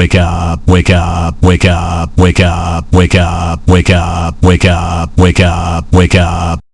wake up, wake up, wake up, wake up, wake up, wake up, wake up, wake up, wake up.